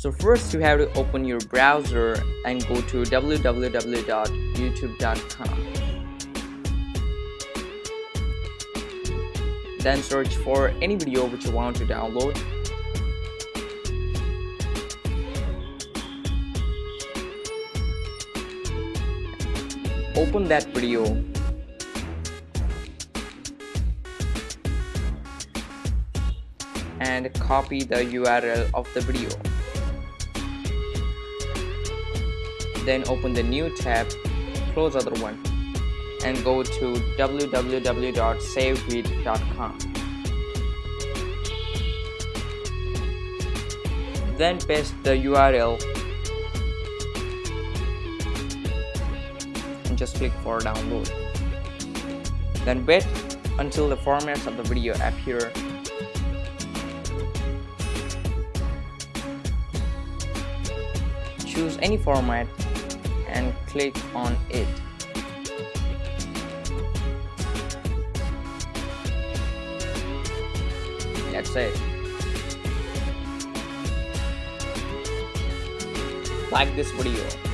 so first you have to open your browser and go to www.youtube.com then search for any video which you want to download. Open that video. And copy the URL of the video then open the new tab close other one and go to www.savevid.com then paste the URL and just click for download. Then wait until the formats of the video appear. Choose any format and click on it. That's it. Like this video